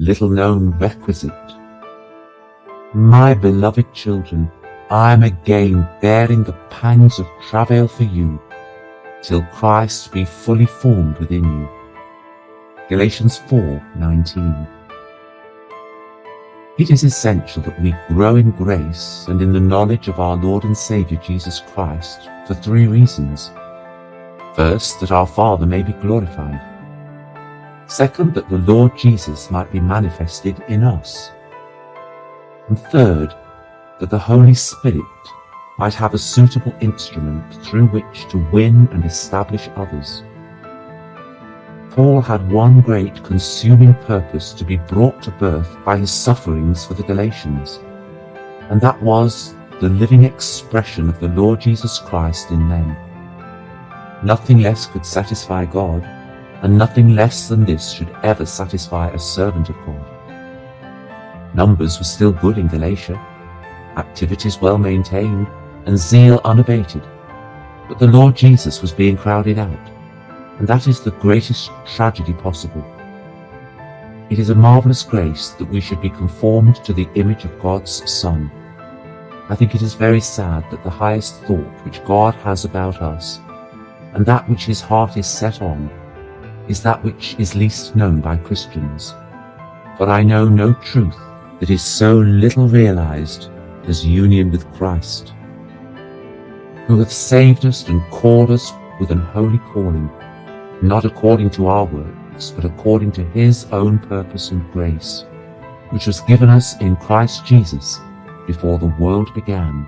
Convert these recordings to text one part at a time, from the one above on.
little known requisite. My beloved children, I am again bearing the pangs of travail for you, till Christ be fully formed within you. Galatians 4:19. It is essential that we grow in grace and in the knowledge of our Lord and Saviour Jesus Christ for three reasons. First, that our Father may be glorified. Second, that the Lord Jesus might be manifested in us. And third, that the Holy Spirit might have a suitable instrument through which to win and establish others. Paul had one great consuming purpose to be brought to birth by his sufferings for the Galatians, and that was the living expression of the Lord Jesus Christ in them. Nothing less could satisfy God, and nothing less than this should ever satisfy a servant of God. Numbers were still good in Galatia, activities well maintained, and zeal unabated, but the Lord Jesus was being crowded out and that is the greatest tragedy possible. It is a marvelous grace that we should be conformed to the image of God's Son. I think it is very sad that the highest thought which God has about us, and that which his heart is set on, is that which is least known by Christians. For I know no truth that is so little realized as union with Christ, who hath saved us and called us with an holy calling, not according to our works, but according to his own purpose and grace, which was given us in Christ Jesus before the world began.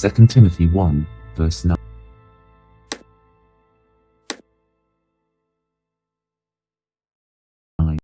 2 Timothy 1 verse 9